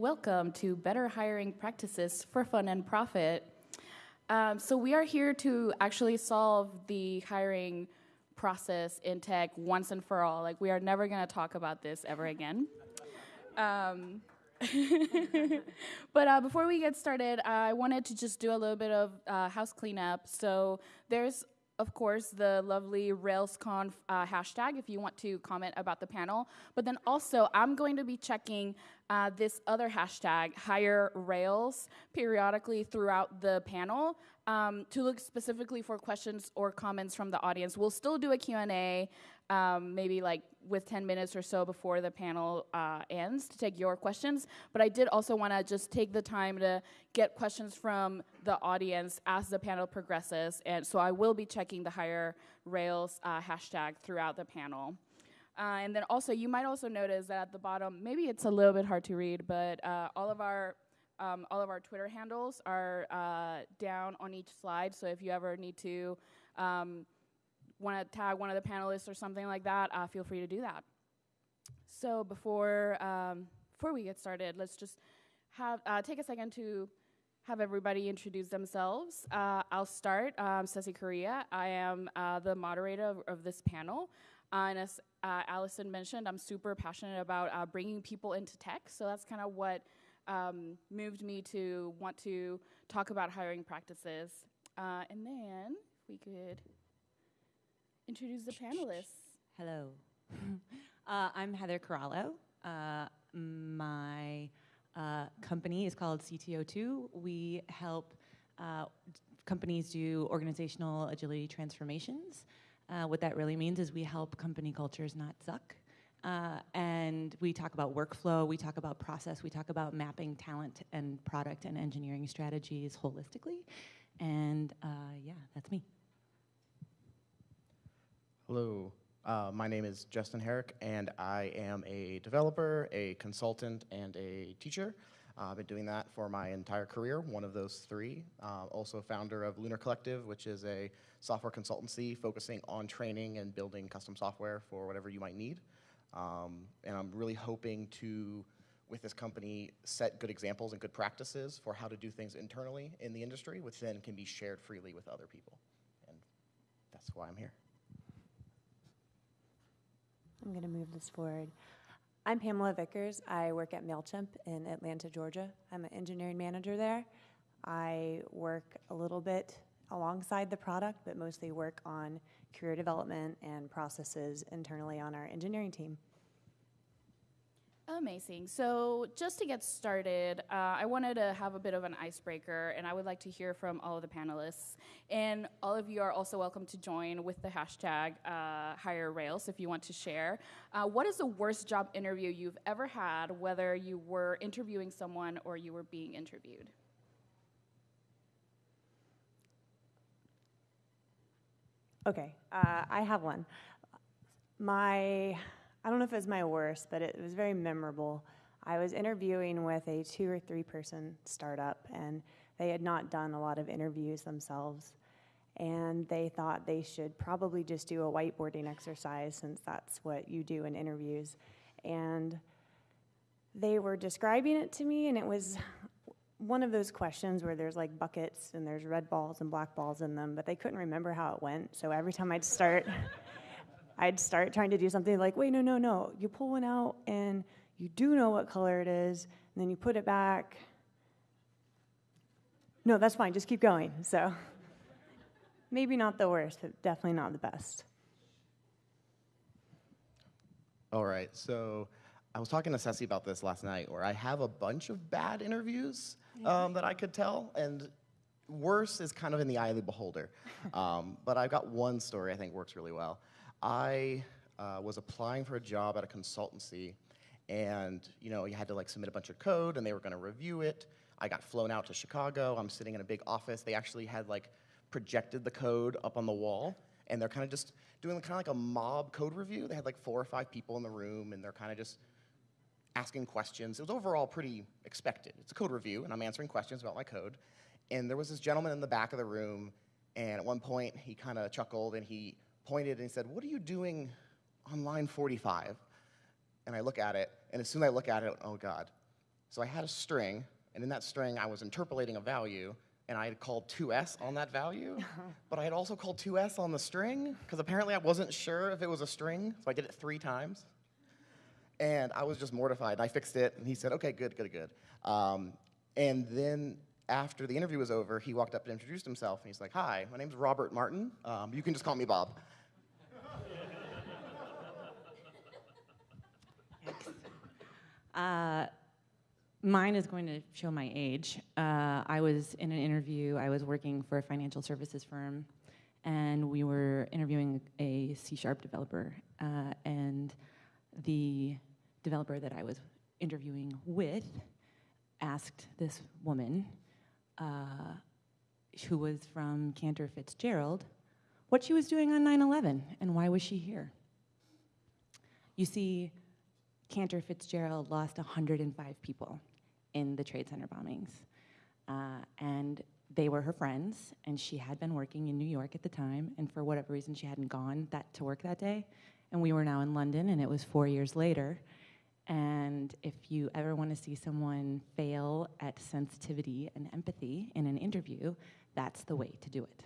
welcome to Better Hiring Practices for Fun and Profit. Um, so, we are here to actually solve the hiring process in tech once and for all. Like, we are never going to talk about this ever again. Um, but uh, before we get started, I wanted to just do a little bit of uh, house cleanup. So, there's of course, the lovely RailsConf uh, hashtag if you want to comment about the panel. But then also, I'm going to be checking uh, this other hashtag, Hire Rails, periodically throughout the panel um, to look specifically for questions or comments from the audience. We'll still do a Q&A, um, maybe like with 10 minutes or so before the panel uh, ends to take your questions. But I did also want to just take the time to get questions from the audience as the panel progresses. And so I will be checking the Hire Rails uh, hashtag throughout the panel. Uh, and then also, you might also notice that at the bottom, maybe it's a little bit hard to read, but uh, all of our um, all of our Twitter handles are uh, down on each slide. So if you ever need to um, want to tag one of the panelists or something like that, uh, feel free to do that. So before um, before we get started, let's just have uh, take a second to have everybody introduce themselves. Uh, I'll start. I'm Cecy Correa. I am uh, the moderator of, of this panel. Uh, and as uh, Allison mentioned, I'm super passionate about bringing people into tech. So that's kind of what um, moved me to want to talk about hiring practices. And then, we could introduce the panelists. Hello. uh, I'm Heather Corallo. Uh, my uh, company is called CTO2. We help uh, companies do organizational agility transformations. Uh, what that really means is we help company cultures not suck. Uh, and we talk about workflow, we talk about process, we talk about mapping talent and product and engineering strategies holistically. And uh, yeah, that's me. Hello, uh, my name is Justin Herrick, and I am a developer, a consultant, and a teacher. Uh, I've been doing that for my entire career, one of those three. Uh, also founder of Lunar Collective, which is a software consultancy focusing on training and building custom software for whatever you might need. Um, and I'm really hoping to, with this company, set good examples and good practices for how to do things internally in the industry, which then can be shared freely with other people. And that's why I'm here. I'm going to move this forward. I'm Pamela Vickers. I work at MailChimp in Atlanta, Georgia. I'm an engineering manager there. I work a little bit alongside the product, but mostly work on career development and processes internally on our engineering team. Amazing. So, just to get started, uh, I wanted to have a bit of an icebreaker, and I would like to hear from all of the panelists. And all of you are also welcome to join with the hashtag uh, Rails if you want to share. Uh, what is the worst job interview you've ever had, whether you were interviewing someone or you were being interviewed? Okay, uh, I have one. My, I don't know if it was my worst, but it was very memorable. I was interviewing with a two or three person startup, and they had not done a lot of interviews themselves. And they thought they should probably just do a whiteboarding exercise since that's what you do in interviews. And they were describing it to me, and it was one of those questions where there's like buckets and there's red balls and black balls in them, but they couldn't remember how it went. So every time I'd start, I'd start trying to do something like, wait, no, no, no. You pull one out and you do know what color it is, and then you put it back. No, that's fine. Just keep going. So maybe not the worst, but definitely not the best. All right. So I was talking to Cecy about this last night, where I have a bunch of bad interviews um, that I could tell, and worse is kind of in the eye of the beholder. Um, but I've got one story I think works really well. I uh, was applying for a job at a consultancy, and you know you had to like submit a bunch of code, and they were going to review it. I got flown out to Chicago. I'm sitting in a big office. They actually had like projected the code up on the wall, and they're kind of just doing kind of like a mob code review. They had like four or five people in the room, and they're kind of just asking questions. It was overall pretty expected. It's a code review, and I'm answering questions about my code. And there was this gentleman in the back of the room, and at one point he kind of chuckled and he pointed and he said, What are you doing on line 45? And I look at it, and as soon as I look at it, oh God, So I had a string, and in that string, I was interpolating a value, and I had called to_s on that value, but I had also called to_s on the string, because apparently I wasn't sure if it was a string, so I did it three times. And I was just mortified, and I fixed it, and he said, okay, good, good, good. Um, and then after the interview was over, he walked up and introduced himself, and he's like, hi, my name's Robert Martin. Um, you can just call me Bob. Uh, mine is going to show my age. Uh, I was in an interview, I was working for a financial services firm, and we were interviewing a C sharp developer. Uh, and the developer that I was interviewing with asked this woman, uh, who was from Cantor Fitzgerald, what she was doing on 9 11 and why was she here. You see, Cantor Fitzgerald lost 105 people in the Trade Center bombings. Uh, and they were her friends, and she had been working in New York at the time, and for whatever reason, she hadn't gone that to work that day. And we were now in London, and it was four years later. And if you ever want to see someone fail at sensitivity and empathy in an interview, that's the way to do it.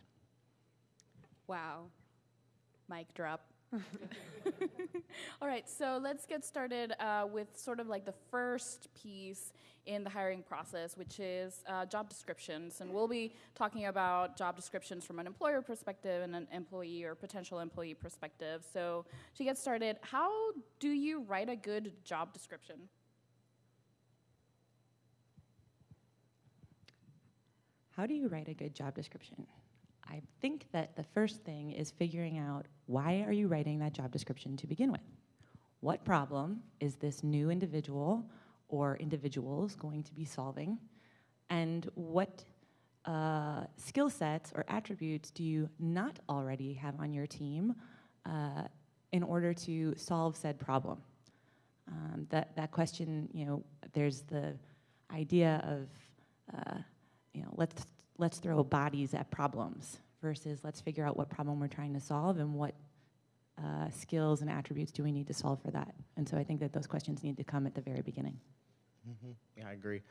Wow. Mic drop. All right, so let's get started uh, with sort of like the first piece in the hiring process, which is uh, job descriptions. And we'll be talking about job descriptions from an employer perspective and an employee or potential employee perspective. So, to get started, how do you write a good job description? How do you write a good job description? I think that the first thing is figuring out why are you writing that job description to begin with? What problem is this new individual or individuals going to be solving? And what uh, skill sets or attributes do you not already have on your team uh, in order to solve said problem? Um, that, that question, you know, there's the idea of, uh, you know, let's let's throw bodies at problems versus let's figure out what problem we're trying to solve and what uh, skills and attributes do we need to solve for that. And so I think that those questions need to come at the very beginning. Mm-hmm. Yeah, I agree.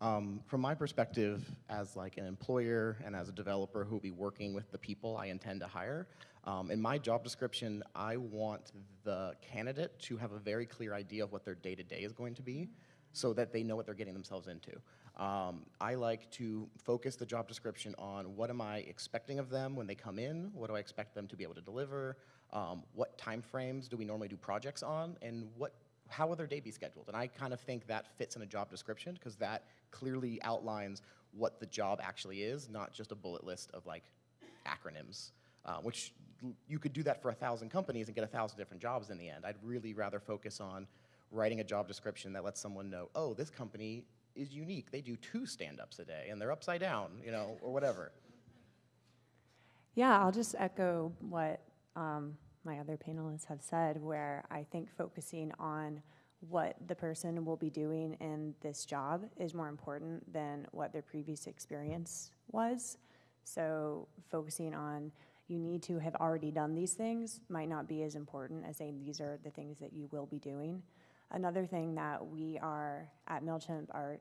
Um, from my perspective, as like an employer and as a developer who will be working with the people I intend to hire, um, in my job description, I want the candidate to have a very clear idea of what their day to day is going to be, so that they know what they're getting themselves into. Um, I like to focus the job description on what am I expecting of them when they come in, what do I expect them to be able to deliver, um, what time frames do we normally do projects on, and what how will their day be scheduled? And I kind of think that fits in a job description because that clearly outlines what the job actually is, not just a bullet list of like acronyms, uh, which you could do that for a thousand companies and get a thousand different jobs in the end. I'd really rather focus on writing a job description that lets someone know, oh, this company is unique. They do two stand-ups a day, and they're upside down, you know, or whatever. Yeah, I'll just echo what um, my other panelists have said, where I think focusing on what the person will be doing in this job is more important than what their previous experience was. So, focusing on you need to have already done these things might not be as important as saying these are the things that you will be doing. Another thing that we are at MailChimp are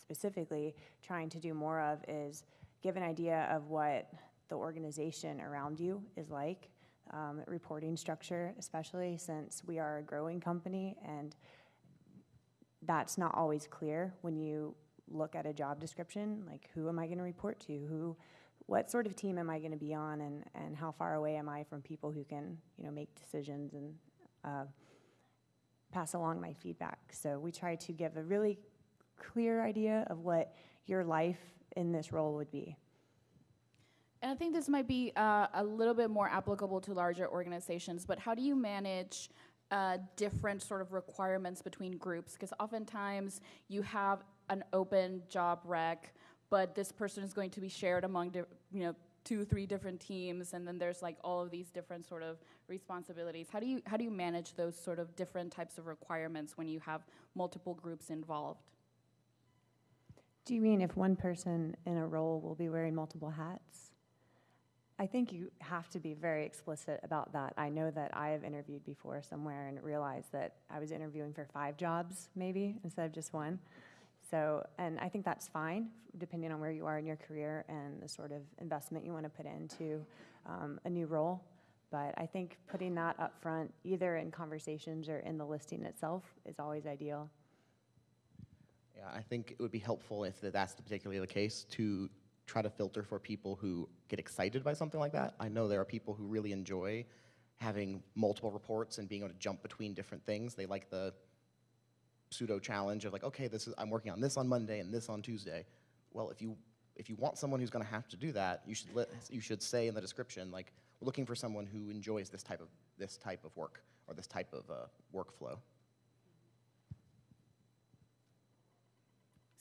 specifically trying to do more of is give an idea of what the organization around you is like, um, reporting structure, especially since we are a growing company and that's not always clear when you look at a job description like who am i going to report to who what sort of team am i going to be on and, and how far away am i from people who can you know make decisions and uh, pass along my feedback. So we try to give a really clear idea of what your life in this role would be. And I think this might be uh, a little bit more applicable to larger organizations, but how do you manage uh, different sort of requirements between groups? Because oftentimes you have an open job rec, but this person is going to be shared among, you know, two, three different teams, and then there's like all of these different sort of responsibilities. How do you how do you manage those sort of different types of requirements when you have multiple groups involved? Do you mean if one person in a role will be wearing multiple hats? I think you have to be very explicit about that. I know that I have interviewed before somewhere and realized that I was interviewing for five jobs, maybe, instead of just one. So, and I think that's fine, depending on where you are in your career and the sort of investment you want to put into um, a new role. But I think putting that up front, either in conversations or in the listing itself, is always ideal. Yeah, I think it would be helpful if that's particularly the case to try to filter for people who get excited by something like that. I know there are people who really enjoy having multiple reports and being able to jump between different things. They like the pseudo challenge of like, okay, this is I'm working on this on Monday and this on Tuesday. Well, if you if you want someone who's going to have to do that, you should let, you should say in the description like looking for someone who enjoys this type of this type of work or this type of uh, workflow.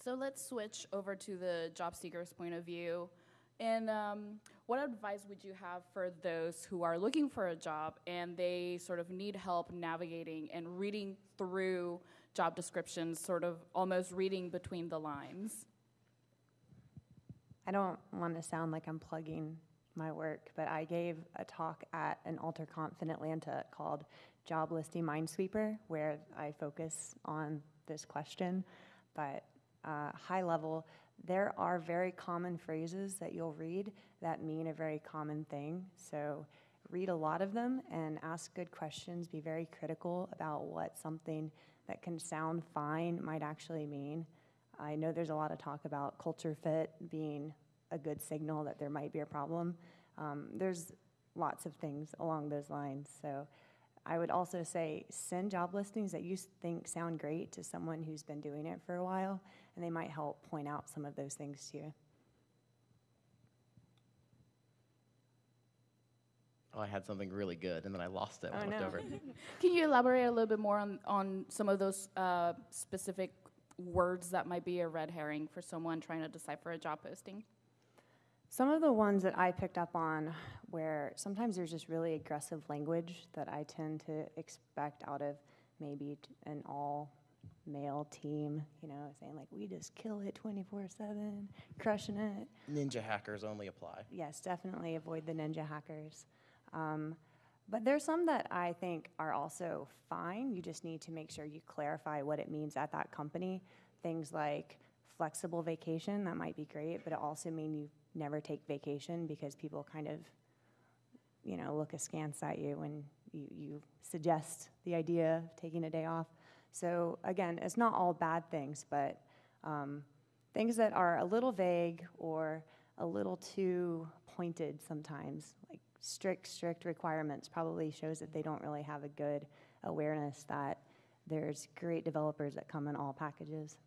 So let's switch over to the job seeker's point of view. And um, what advice would you have for those who are looking for a job and they sort of need help navigating and reading through job descriptions, sort of almost reading between the lines? I don't want to sound like I'm plugging my work, but I gave a talk at an AlterConf in Atlanta called Job Listing Minesweeper, where I focus on this question. But uh, high level, there are very common phrases that you'll read that mean a very common thing. So read a lot of them and ask good questions. Be very critical about what something that can sound fine might actually mean. I know there's a lot of talk about culture fit being a good signal that there might be a problem. Um, there's lots of things along those lines. So I would also say send job listings that you think sound great to someone who's been doing it for a while, and they might help point out some of those things to you. Oh, I had something really good and then I lost it when Oh, I looked no. over. Can you elaborate a little bit more on, on some of those uh, specific words that might be a red herring for someone trying to decipher a job posting? Some of the ones that I picked up on where sometimes there's just really aggressive language that I tend to expect out of maybe an all male team, you know, saying like, we just kill it 24 7, crushing it. Ninja hackers only apply. Yes, definitely avoid the ninja hackers. Um, but there's some that I think are also fine. You just need to make sure you clarify what it means at that company. Things like flexible vacation, that might be great, but it also mean you never take vacation because people kind of, you know, look askance at you when you, you suggest the idea of taking a day off. So again, it's not all bad things, but um, things that are a little vague or a little too pointed sometimes, like strict, strict requirements, probably shows that they don't really have a good awareness that there's great developers that come in all packages.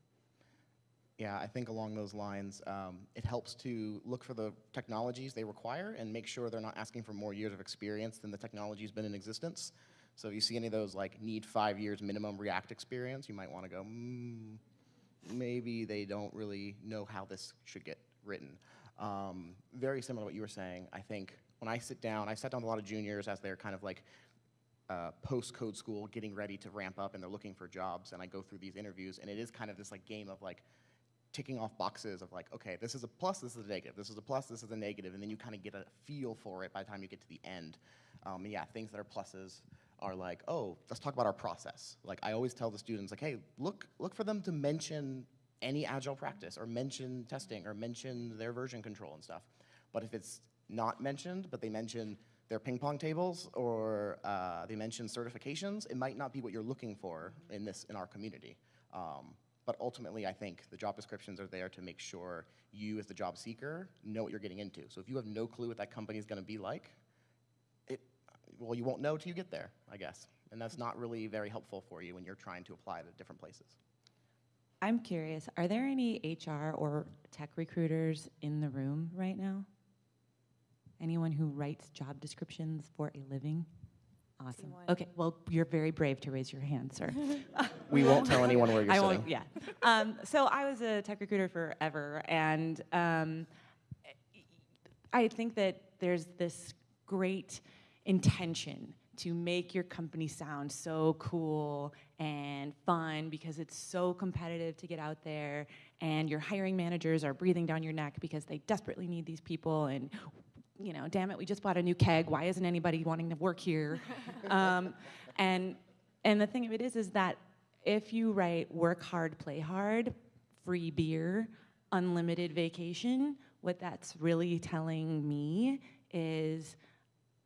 Yeah, I think along those lines, um, it helps to look for the technologies they require and make sure they're not asking for more years of experience than the technology's been in existence. So if you see any of those like need five years minimum React experience, you might want to go, mm, maybe they don't really know how this should get written. Um, very similar to what you were saying. I think when I sit down, I sat down with a lot of juniors as they're kind of like uh, post code school, getting ready to ramp up, and they're looking for jobs. And I go through these interviews, and it is kind of this like game of like ticking off boxes of like, okay, this is a plus, this is a negative, this is a plus, this is a negative, and then you kind of get a feel for it by the time you get to the end. Um, yeah, things that are pluses are like, oh, let's talk about our process. Like I always tell the students, like, hey, look, look for them to mention any agile practice or mention testing or mention their version control and stuff. But if it's not mentioned, but they mention their ping pong tables or uh, they mention certifications, it might not be what you're looking for in this in our community. Um, but ultimately, I think the job descriptions are there to make sure you, as the job seeker, know what you're getting into. So if you have no clue what that company is going to be like, well, you won't know till you get there, I guess. And that's not really very helpful for you when you're trying to apply to different places. I'm curious, are there any HR or tech recruiters in the room right now? Anyone who writes job descriptions for a living? Awesome. Okay, well, you're very brave to raise your hand, sir. We won't tell anyone where you're I sitting. won't, yeah. Um, so I was a tech recruiter forever, and um, I think that there's this great intention to make your company sound so cool and fun because it's so competitive to get out there, and your hiring managers are breathing down your neck because they desperately need these people, and you know, damn it, we just bought a new keg. Why isn't anybody wanting to work here? um, and and the thing of it is, is that if you write work hard, play hard free beer, unlimited vacation, what that's really telling me is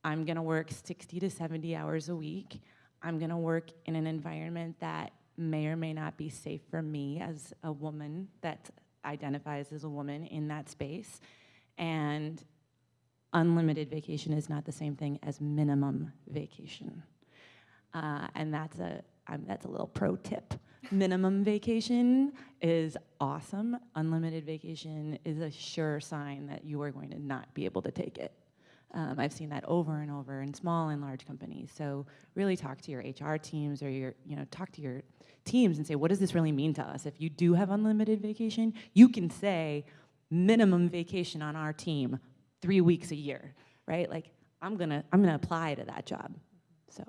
I'm gonna work 60 to 70 hours a week. I'm gonna work in an environment that may or may not be safe for me as a woman that identifies as a woman in that space. And unlimited vacation is not the same thing as minimum vacation. Uh, and that's a, um, that's a little pro tip. Minimum vacation is awesome. Unlimited vacation is a sure sign that you are going to not be able to take it. Um, I've seen that over and over in small and large companies. So really talk to your HR teams or your, you know, talk to your teams and say, what does this really mean to us? If you do have unlimited vacation, you can say minimum vacation on our team, three weeks a year, right? Like I'm gonna, I'm gonna apply to that job. So.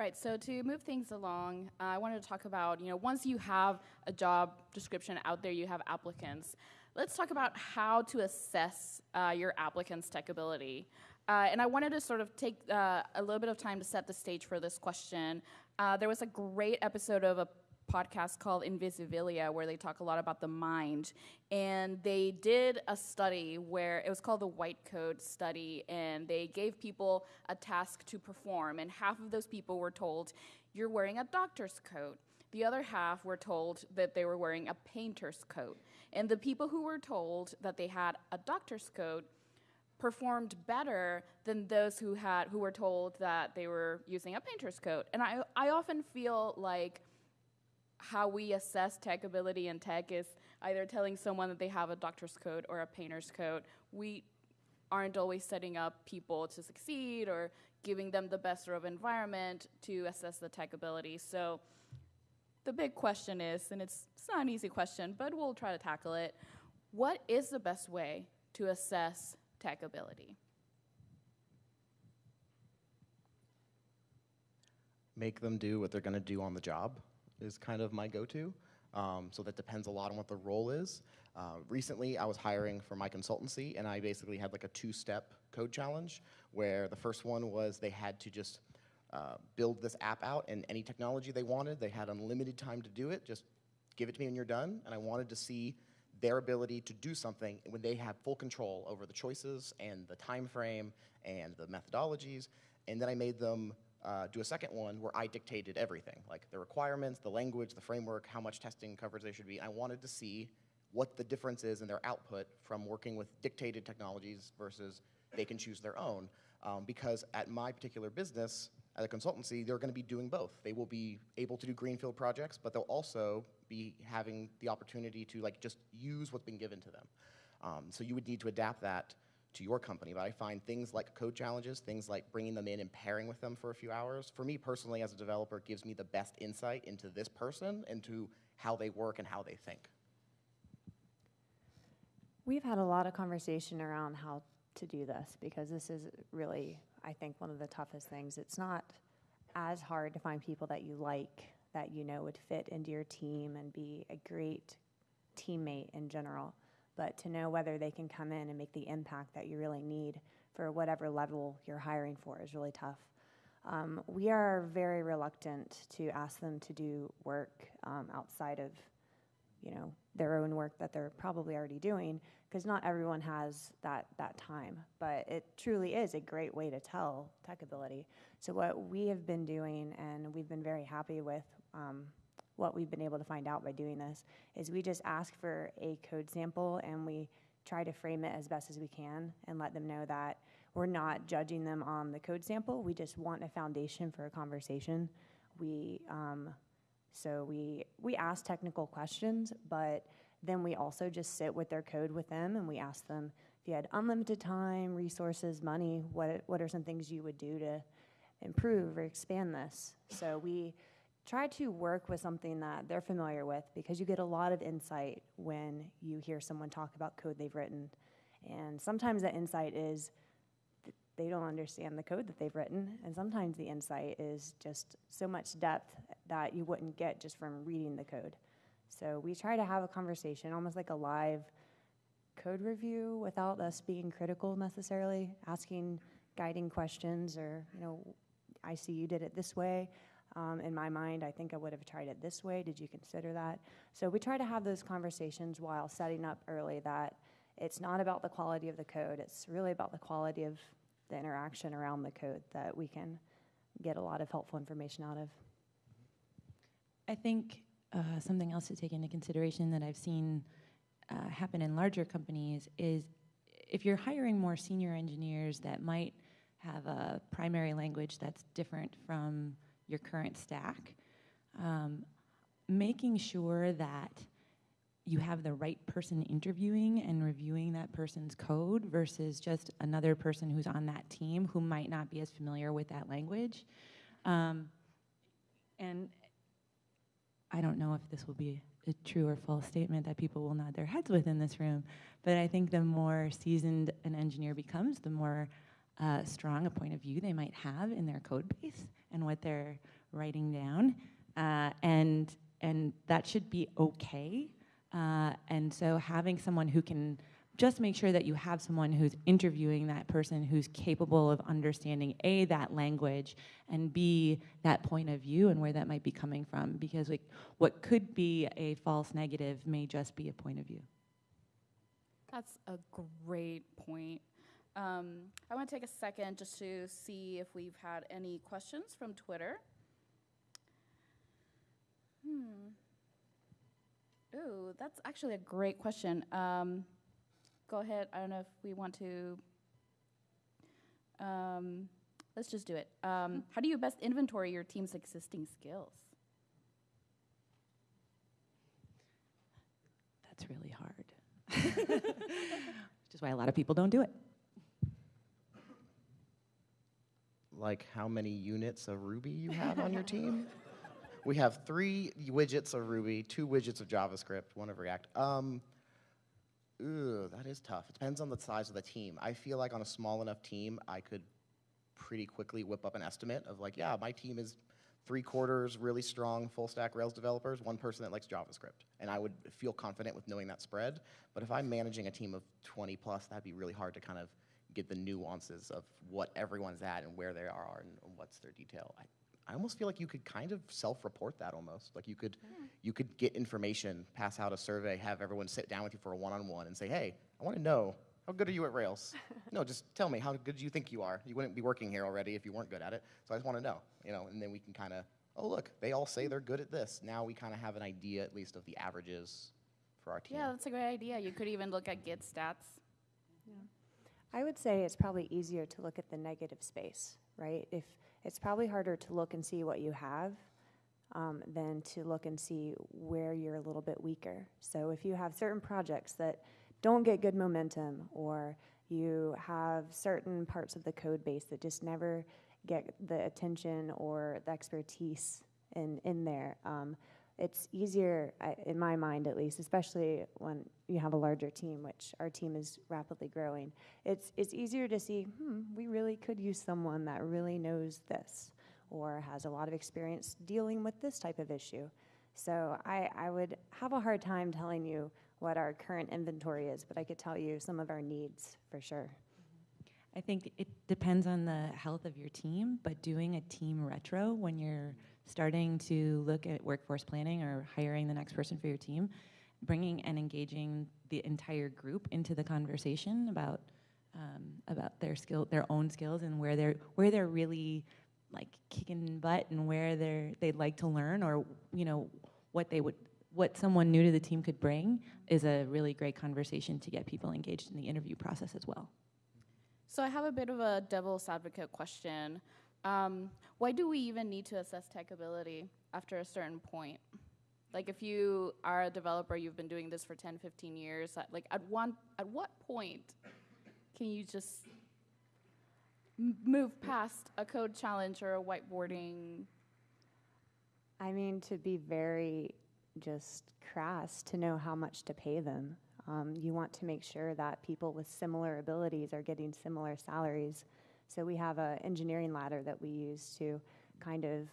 Right, so to move things along, uh, I wanted to talk about, you know, once you have a job description out there, you have applicants. Let's talk about how to assess uh, your applicant's tech ability. Uh, and I wanted to sort of take uh, a little bit of time to set the stage for this question. Uh, there was a great episode of a podcast called Invisibilia where they talk a lot about the mind. And they did a study where it was called the White Coat Study, and they gave people a task to perform. And half of those people were told, You're wearing a doctor's coat. The other half were told that they were wearing a painter's coat. And the people who were told that they had a doctor's coat performed better than those who had who were told that they were using a painter's coat. And I I often feel like how we assess tech ability in tech is either telling someone that they have a doctor's coat or a painter's coat. We aren't always setting up people to succeed or giving them the best sort of environment to assess the tech ability. So the big question is, and it's, it's not an easy question, but we'll try to tackle it. What is the best way to assess tech ability? Make them do what they're going to do on the job is kind of my go-to. Um, so that depends a lot on what the role is. Uh, recently, I was hiring for my consultancy, and I basically had like a two-step code challenge where the first one was they had to just uh, build this app out in any technology they wanted. They had unlimited time to do it. Just give it to me when you're done. And I wanted to see their ability to do something when they have full control over the choices and the time frame and the methodologies. And then I made them uh, do a second one where I dictated everything, like the requirements, the language, the framework, how much testing coverage they should be. I wanted to see what the difference is in their output from working with dictated technologies versus they can choose their own. Um, because at my particular business, at a consultancy, they're going to be doing both. They will be able to do greenfield projects, but they'll also be having the opportunity to like just use what's been given to them. Um, so you would need to adapt that to your company. But I find things like code challenges, things like bringing them in and pairing with them for a few hours, for me personally as a developer, gives me the best insight into this person, into how they work and how they think. We've had a lot of conversation around how to do this because this is really, I think, one of the toughest things. It's not as hard to find people that you like, that you know would fit into your team and be a great teammate in general but to know whether they can come in and make the impact that you really need for whatever level you're hiring for is really tough. Um, we are very reluctant to ask them to do work um, outside of, you know, their own work that they're probably already doing, because not everyone has that that time. But it truly is a great way to tell tech ability. So what we have been doing, and we've been very happy with um, what we've been able to find out by doing this is we just ask for a code sample and we try to frame it as best as we can and let them know that we're not judging them on the code sample. We just want a foundation for a conversation. We um, so we we ask technical questions, but then we also just sit with their code with them and we ask them if you had unlimited time, resources, money, what what are some things you would do to improve or expand this? So we try to work with something that they're familiar with because you get a lot of insight when you hear someone talk about code they've written. And sometimes that insight is they don't understand the code that they've written, and sometimes the insight is just so much depth that you wouldn't get just from reading the code. So we try to have a conversation, almost like a live code review without us being critical necessarily, asking guiding questions or, you know, I see you did it this way Um, in my mind, I think I would have tried it this way. Did you consider that? So we try to have those conversations while setting up early that it's not about the quality of the code, it's really about the quality of the interaction around the code that we can get a lot of helpful information out of. I think uh, something else to take into consideration that I've seen uh, happen in larger companies is if you're hiring more senior engineers that might have a primary language that's different from your current stack, um, making sure that you have the right person interviewing and reviewing that person's code versus just another person who's on that team who might not be as familiar with that language. Um, and I don't know if this will be a true or false statement that people will nod their heads with in this room, but I think the more seasoned an engineer becomes, the more uh, strong a point of view they might have in their code base and what they're writing down, uh, and and that should be okay. Uh, and so having someone who can just make sure that you have someone who's interviewing that person who's capable of understanding a that language and b that point of view and where that might be coming from because like what could be a false negative may just be a point of view That's a great point. Um, I want to take a second just to see if we've had any questions from Twitter. Hmm. Ooh, that's actually a great question. Um, go ahead. I don't know if we want to. Um, let's just do it. Um, how do you best inventory your team's existing skills? that's really hard which is why a lot of people don't do it Like how many units of Ruby you have on your team? We have three widgets of Ruby, two widgets of JavaScript, one of React. Um, Ugh, that is tough. It depends on the size of the team. I feel like on a small enough team, I could pretty quickly whip up an estimate of like, yeah, my team is three quarters really strong full stack Rails developers, one person that likes JavaScript. And I would feel confident with knowing that spread. But if I'm managing a team of 20 plus, that'd be really hard to kind of get the nuances of what everyone's at and where they are and, and what's their detail. I, I almost feel like you could kind of self-report that almost. Like you could, hmm. you could get information, pass out a survey, have everyone sit down with you for a one-on-one and say, hey, I want to know, how good are you at Rails? no, just tell me, how good do you think you are? You wouldn't be working here already if you weren't good at it. So I just want to know, you know, and then we can kind of, oh, look, they all say they're good at this. Now we kind of have an idea at least of the averages for our team. Yeah, that's a great idea. You could even look at Git stats. I would say it's probably easier to look at the negative space, right? If it's probably harder to look and see what you have um, than to look and see where you're a little bit weaker. So if you have certain projects that don't get good momentum, or you have certain parts of the code base that just never get the attention or the expertise in in there. Um, it's easier, in my mind at least, especially when you have a larger team, which our team is rapidly growing. It's, it's easier to see, hmm, we really could use someone that really knows this or has a lot of experience dealing with this type of issue. So I, I would have a hard time telling you what our current inventory is, but I could tell you some of our needs for sure. I think it depends on the health of your team, but doing a team retro when you're starting to look at workforce planning or hiring the next person for your team, bringing and engaging the entire group into the conversation about um, about their skill, their own skills, and where they're where they're really like kicking butt and where they're they'd like to learn, or you know what they would what someone new to the team could bring is a really great conversation to get people engaged in the interview process as well. So I have a bit of a devil's advocate question. Um, why do we even need to assess tech ability after a certain point? Like if you are a developer, you've been doing this for 10, 15 years, like at one at what point can you just move past a code challenge or a whiteboarding? I mean, to be very just crass, to know how much to pay them. Um, you want to make sure that people with similar abilities are getting similar salaries. So we have an engineering ladder that we use to kind of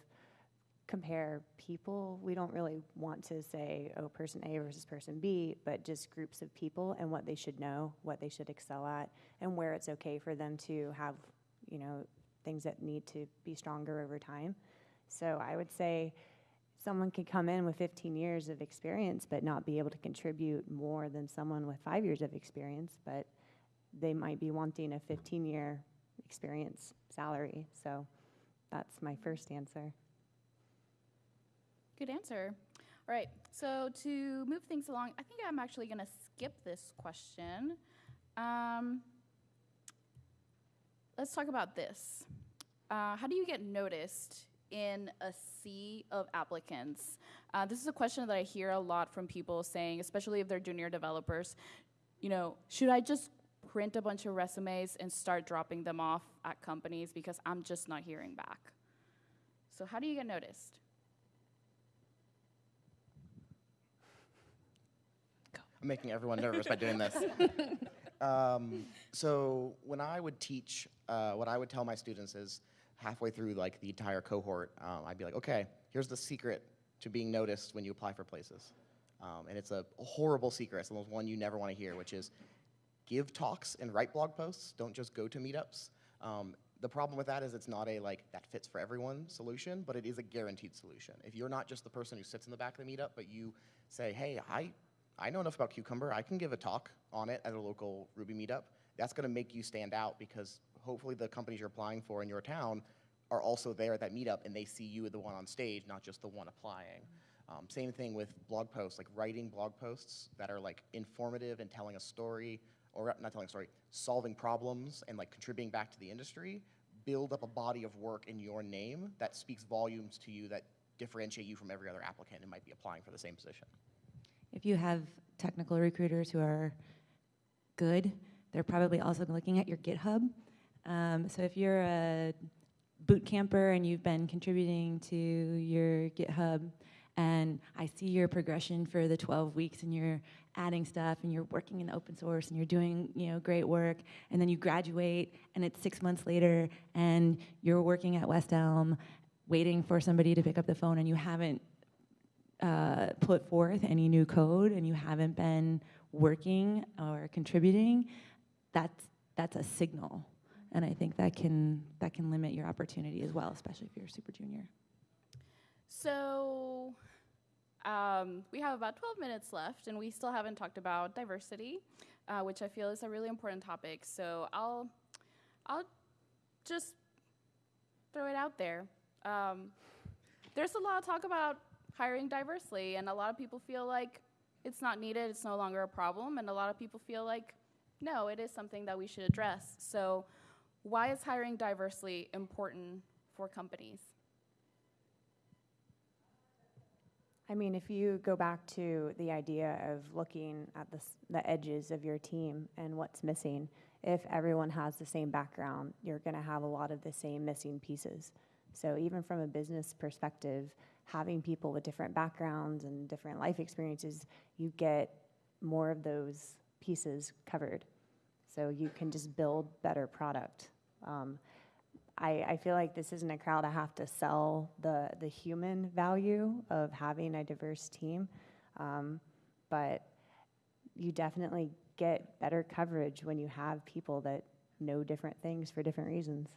compare people. We don't really want to say, oh, person A versus person B, but just groups of people and what they should know, what they should excel at, and where it's okay for them to have, you know, things that need to be stronger over time. So I would say someone could come in with 15 years of experience but not be able to contribute more than someone with five years of experience, but they might be wanting a 15 year experience salary. So that's my first answer. Good answer. All right, so to move things along, I think I'm actually going to skip this question. Um, let's talk about this. Uh, how do you get noticed in a sea of applicants? Uh, this is a question that I hear a lot from people saying, especially if they're junior developers. You know, should I just print a bunch of resumes and start dropping them off at companies because I'm just not hearing back? So, how do you get noticed? I'm making everyone nervous by doing this. Um, so when I would teach, uh, what I would tell my students is halfway through like the entire cohort, um, I'd be like, okay, here's the secret to being noticed when you apply for places. Um, and it's a horrible secret. It's the one you never want to hear, which is give talks and write blog posts. Don't just go to meetups. Um, the problem with that is it's not a like that fits for everyone solution, but it is a guaranteed solution. If you're not just the person who sits in the back of the meetup, but you say, hey, I I know enough about Cucumber. I can give a talk on it at a local Ruby meetup. That's going to make you stand out because hopefully the companies you're applying for in your town are also there at that meetup and they see you as the one on stage, not just the one applying. Um, same thing with blog posts, like writing blog posts that are like informative and telling a story, or not telling a story, solving problems and like contributing back to the industry. Build up a body of work in your name that speaks volumes to you that differentiate you from every other applicant who might be applying for the same position. If you have technical recruiters who are good, they're probably also looking at your GitHub. Um, so if you're a boot camper and you've been contributing to your GitHub, and I see your progression for the 12 weeks, and you're adding stuff, and you're working in open source, and you're doing you know great work, and then you graduate, and it's six months later, and you're working at West Elm, waiting for somebody to pick up the phone, and you haven't uh, put forth any new code and you haven't been working or contributing, that's that's a signal, and I think that can that can limit your opportunity as well, especially if you're a super junior. So um, we have about 12 minutes left, and we still haven't talked about diversity, uh, which I feel is a really important topic. So I'll I'll just throw it out there. Um, there's a lot of talk about hiring diversely. And a lot of people feel like it's not needed, it's no longer a problem. And a lot of people feel like, no, it is something that we should address. So, why is hiring diversely important for companies? I mean, if you go back to the idea of looking at the, the edges of your team and what's missing, if everyone has the same background, you're going to have a lot of the same missing pieces. So, even from a business perspective, having people with different backgrounds and different life experiences, you get more of those pieces covered. So you can just build better product. Um, I, I, feel like this isn't a crowd I have to sell the, the human value of having a diverse team, um, but you definitely get better coverage when you have people that know different things for different reasons.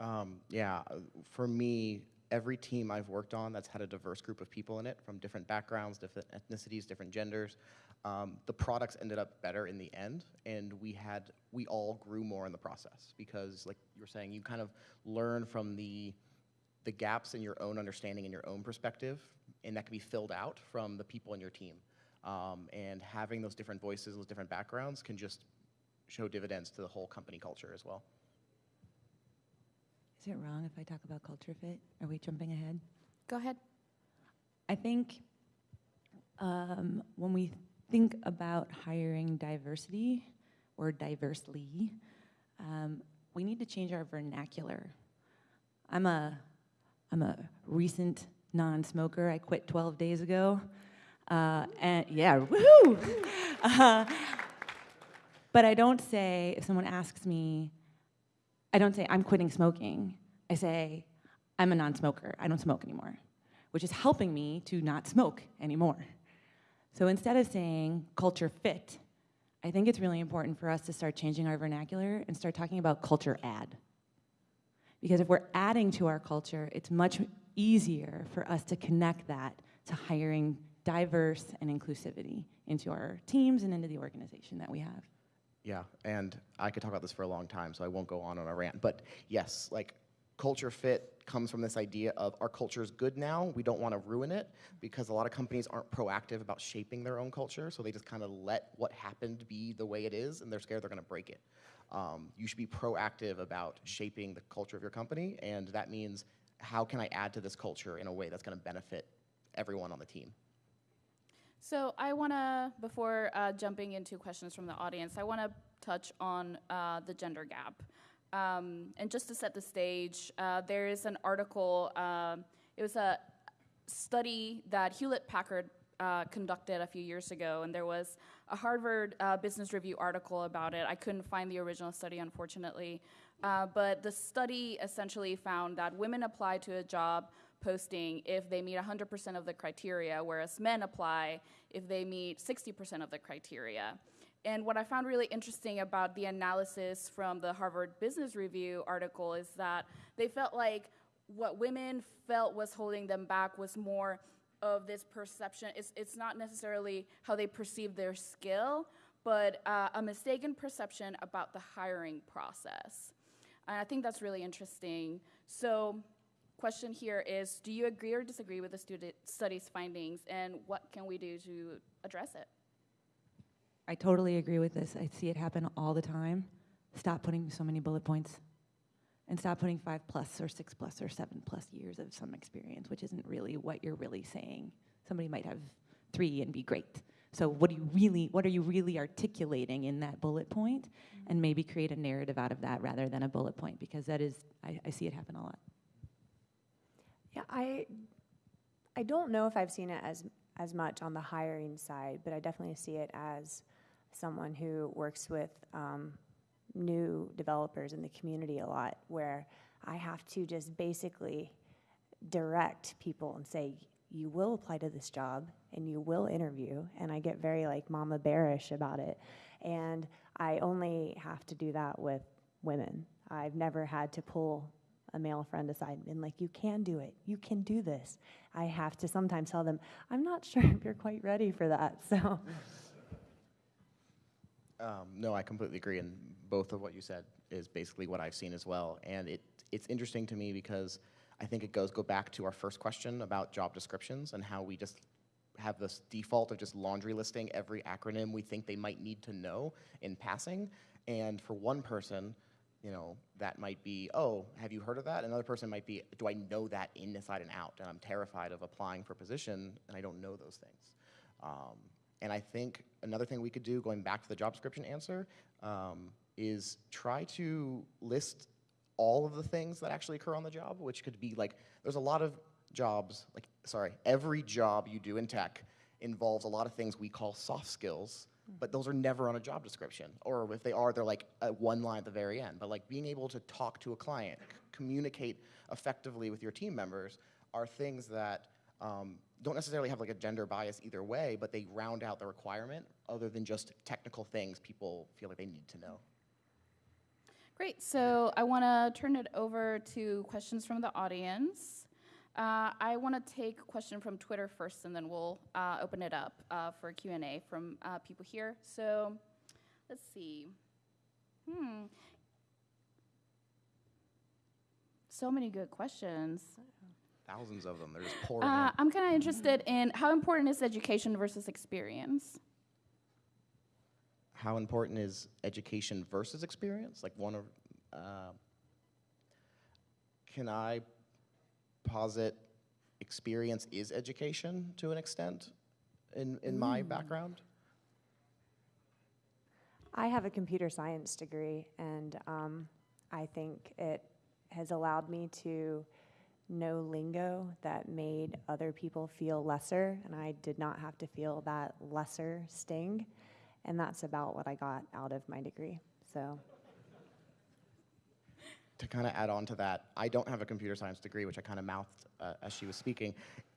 Um, yeah, for me, every team I've worked on that's had a diverse group of people in it from different backgrounds, different ethnicities, different genders, um, the products ended up better in the end, and we had we all grew more in the process because, like you were saying, you kind of learn from the the gaps in your own understanding and your own perspective, and that can be filled out from the people in your team. Um, and having those different voices, those different backgrounds, can just show dividends to the whole company culture as well. Is it wrong if I talk about culture fit? Are we jumping ahead? Go ahead. I think um, when we think about hiring diversity or diversely, um, we need to change our vernacular. I'm a, I'm a recent non-smoker. I quit 12 days ago, uh, and yeah, woohoo! Uh, but I don't say if someone asks me, I don't say, I'm quitting smoking. I say, I'm a non smoker. I don't smoke anymore, which is helping me to not smoke anymore. So instead of saying culture fit, I think it's really important for us to start changing our vernacular and start talking about culture add. Because if we're adding to our culture, it's much easier for us to connect that to hiring diverse and inclusivity into our teams and into the organization that we have. Yeah, and I could talk about this for a long time, so I won't go on on a rant. But yes, like culture fit comes from this idea of our culture is good now. We don't want to ruin it because a lot of companies aren't proactive about shaping their own culture, so they just kind of let what happened be the way it is, and they're scared they're going to break it. Um, you should be proactive about shaping the culture of your company, and that means how can I add to this culture in a way that's going to benefit everyone on the team. So I want to, before uh, jumping into questions from the audience, I want to touch on uh, the gender gap. Um, and just to set the stage, uh, there is an article, um, it was a study that Hewlett Packard uh, conducted a few years ago, and there was a Harvard uh, Business Review article about it. I couldn't find the original study, unfortunately. Uh, but the study essentially found that women apply to a job posting if they meet 100% of the criteria, whereas men apply if they meet 60% of the criteria. And what I found really interesting about the analysis from the Harvard Business Review article is that they felt like what women felt was holding them back was more of this perception. It's, it's not necessarily how they perceive their skill, but uh, a mistaken perception about the hiring process. And I think that's really interesting. So, question here is Do you agree or disagree with the student study's findings, and what can we do to address it? I totally agree with this. I see it happen all the time. Stop putting so many bullet points and stop putting five plus or six plus or seven plus years of some experience, which isn't really what you're really saying. Somebody might have three and be great. So what do you really what are you really articulating in that bullet point? And maybe create a narrative out of that rather than a bullet point because that is I, I see it happen a lot. Yeah, I I don't know if I've seen it as as much on the hiring side, but I definitely see it as someone who works with um, new developers in the community a lot, where I have to just basically direct people and say, you will apply to this job and you will interview. And I get very like mama bearish about it. And I only have to do that with women. I've never had to pull a male friend aside and like, you can do it. You can do this. I have to sometimes tell them, I'm not sure if you're quite ready for that. So. Um, no, I completely agree, and both of what you said is basically what I've seen as well. And it it's interesting to me because I think it goes go back to our first question about job descriptions and how we just have this default of just laundry listing every acronym we think they might need to know in passing. And for one person, you know, that might be, oh, have you heard of that? Another person might be, do I know that inside and out? And I'm terrified of applying for a position and I don't know those things. Um, and I think another thing we could do, going back to the job description answer, um, is try to list all of the things that actually occur on the job, which could be like, there's a lot of jobs, like, sorry, every job you do in tech involves a lot of things we call soft skills, but those are never on a job description. Or if they are, they're like one line at the very end. But like being able to talk to a client, communicate effectively with your team members are things that um, don't necessarily have like a gender bias either way, but they round out the requirement other than just technical things people feel like they need to know. Great. So I want to turn it over to questions from the audience. Uh, I want to take a question from Twitter first, and then we'll uh, open it up uh, for Q and A from uh, people here. So let's see. Hmm. So many good questions. Thousands of them. They're just pouring Uh, in. I'm kind of interested in how important is education versus experience? How important is education versus experience? Like one of, uh, can I posit experience is education to an extent in, in my background? I have a computer science degree, and um, I think it has allowed me to know lingo that made other people feel lesser, and I did not have to feel that lesser sting. And that's about what I got out of my degree. So, to kind of add on to that, I don't have a computer science degree, which I kind of mouthed uh, as she was speaking.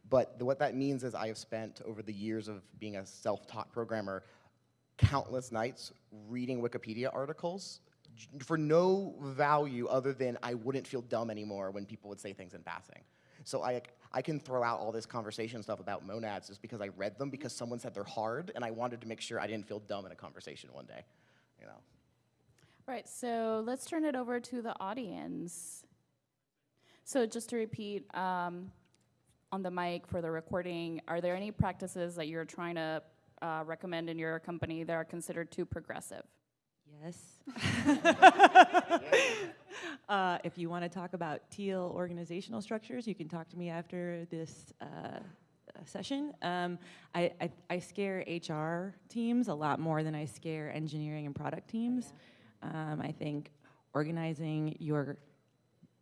But the, what that means is I have spent over the years of being a self taught programmer countless nights reading Wikipedia articles for no value other than I wouldn't feel dumb anymore when people would say things in passing. So I, I can throw out all this conversation stuff about monads just because I read them because someone said they're hard, and I wanted to make sure I didn't feel dumb in a conversation one day. You know. Right, so let's turn it over to the audience. So just to repeat um, on the mic for the recording, are there any practices that you're trying to uh, recommend in your company that are considered too progressive? Yes. uh, if you want to talk about teal organizational structures, you can talk to me after this uh, uh, session. Um, I, I, I scare HR teams a lot more than I scare engineering and product teams. Um, I think organizing your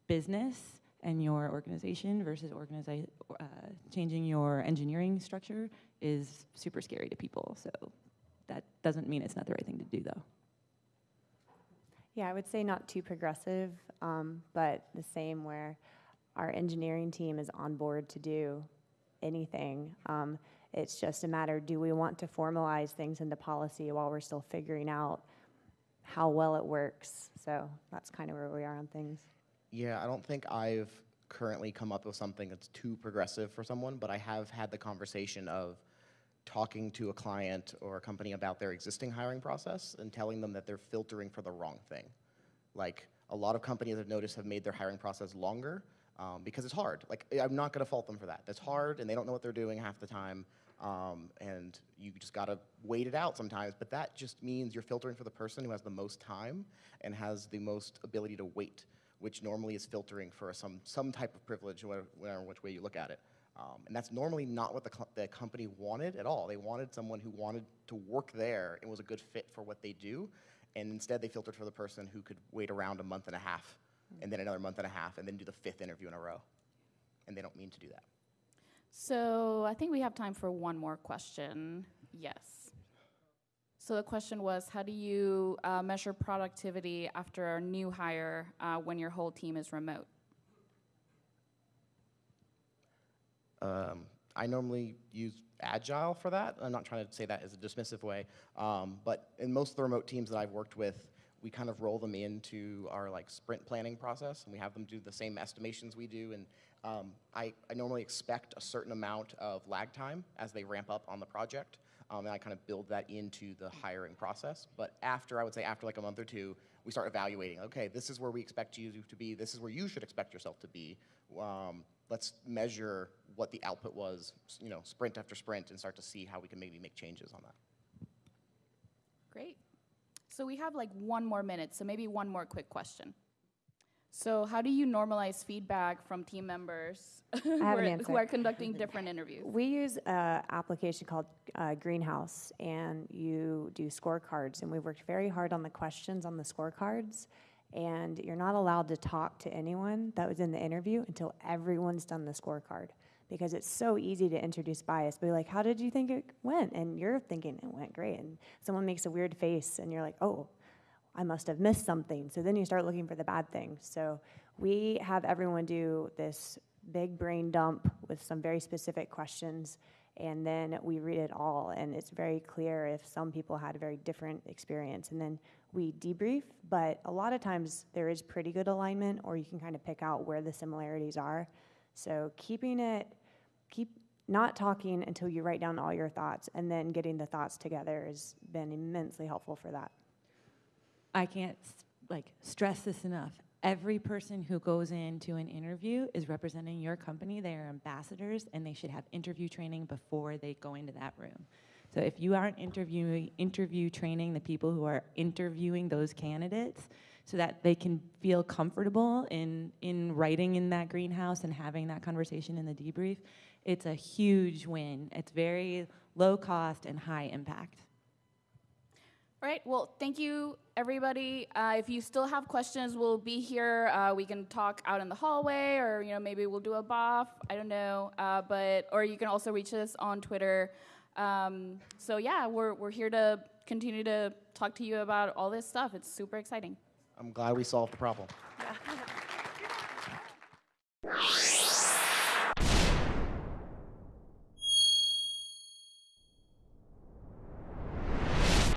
business and your organization versus organizi- uh, changing your engineering structure is super scary to people. So that doesn't mean it's not the right thing to do, though. Yeah, I would say not too progressive, um, but the same where our engineering team is on board to do anything. Um, it's just a matter do we want to formalize things into policy while we're still figuring out how well it works? So that's kind of where we are on things. Yeah, I don't think I've currently come up with something that's too progressive for someone, but I have had the conversation of talking to a client or a company about their existing hiring process and telling them that they're filtering for the wrong thing. Like a lot of companies I've noticed have made their hiring process longer um, because it's hard. Like I'm not going to fault them for that. That's hard, and they don't know what they're doing half the time. Um, and you just got to wait it out sometimes. But that just means you're filtering for the person who has the most time and has the most ability to wait, which normally is filtering for some some type of privilege, whatever which way you look at it. Um, and that's normally not what the, co- the company wanted at all. They wanted someone who wanted to work there and was a good fit for what they do. And instead, they filtered for the person who could wait around a month and a half, and then another month and a half, and then do the fifth interview in a row. And they don't mean to do that. So I think we have time for one more question. Yes. So the question was, how do you uh, measure productivity after a new hire uh, when your whole team is remote? Um, I normally use Agile for that. I'm not trying to say that as a dismissive way, um, but in most of the remote teams that I've worked with, we kind of roll them into our like sprint planning process, and we have them do the same estimations we do. And um, I, I normally expect a certain amount of lag time as they ramp up on the project, um, and I kind of build that into the hiring process. But after, I would say after like a month or two, we start evaluating. Okay, this is where we expect you to be. This is where you should expect yourself to be. Um, let's measure what the output was, you know, sprint after sprint, and start to see how we can maybe make changes on that. Great. So we have like one more minute, so maybe one more quick question. So how do you normalize feedback from team members who, are, an who are conducting different interviews? We use an application called uh, Greenhouse, and you do scorecards. And we worked very hard on the questions on the scorecards. And you're not allowed to talk to anyone that was in the interview until everyone's done the scorecard. Because it's so easy to introduce bias. Be like, how did you think it went? And you're thinking it went great. And someone makes a weird face, and you're like, oh, I must have missed something. So then you start looking for the bad things. So we have everyone do this big brain dump with some very specific questions, and then we read it all. And it's very clear if some people had a very different experience. And then we debrief, but a lot of times there is pretty good alignment, or you can kind of pick out where the similarities are. So keeping it, keep not talking until you write down all your thoughts, and then getting the thoughts together has been immensely helpful for that. I can't like stress this enough. Every person who goes into an interview is representing your company. They are ambassadors, and they should have interview training before they go into that room. So if you aren't interviewing interview training the people who are interviewing those candidates, so that they can feel comfortable in in writing in that greenhouse and having that conversation in the debrief, it's a huge win. It's very low cost and high impact. All right. Well, thank you, everybody. Uh, if you still have questions, we'll be here. Uh, we can talk out in the hallway, or you know, maybe we'll do a BOF. I don't know. Uh, but or you can also reach us on Twitter. Um, so yeah, we're we're here to continue to talk to you about all this stuff. It's super exciting. I'm glad we solved the problem.